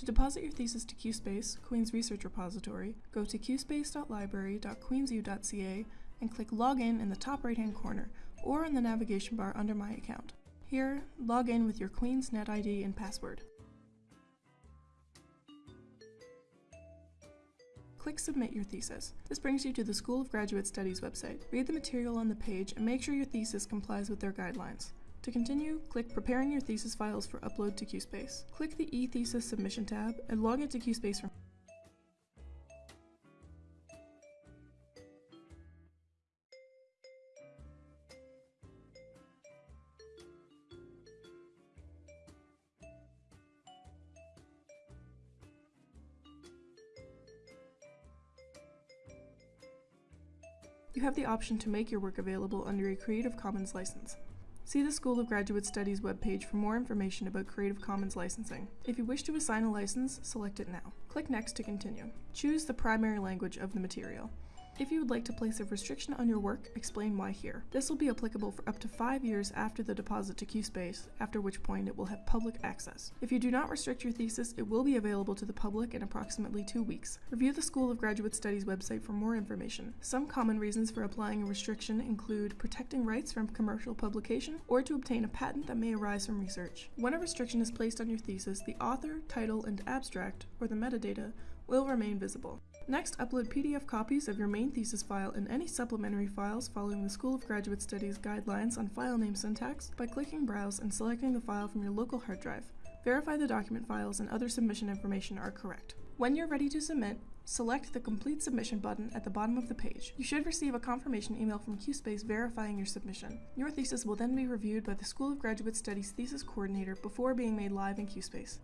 To deposit your thesis to QSpace, Queen's research repository, go to qspace.library.queensu.ca and click Login in the top right hand corner or in the navigation bar under My Account. Here, log in with your Queen's NetID and password. Click Submit Your Thesis. This brings you to the School of Graduate Studies website. Read the material on the page and make sure your thesis complies with their guidelines. To continue, click Preparing Your Thesis Files for Upload to QSpace. Click the eThesis Submission tab and log into QSpace from You have the option to make your work available under a Creative Commons license. See the School of Graduate Studies webpage for more information about Creative Commons licensing. If you wish to assign a license, select it now. Click Next to continue. Choose the primary language of the material. If you would like to place a restriction on your work, explain why here. This will be applicable for up to five years after the deposit to QSpace, after which point it will have public access. If you do not restrict your thesis, it will be available to the public in approximately two weeks. Review the School of Graduate Studies website for more information. Some common reasons for applying a restriction include protecting rights from commercial publication or to obtain a patent that may arise from research. When a restriction is placed on your thesis, the author, title, and abstract, or the metadata, will remain visible. Next, upload PDF copies of your main thesis file and any supplementary files following the School of Graduate Studies guidelines on file name syntax by clicking Browse and selecting the file from your local hard drive. Verify the document files and other submission information are correct. When you're ready to submit, select the Complete Submission button at the bottom of the page. You should receive a confirmation email from QSpace verifying your submission. Your thesis will then be reviewed by the School of Graduate Studies Thesis Coordinator before being made live in QSpace.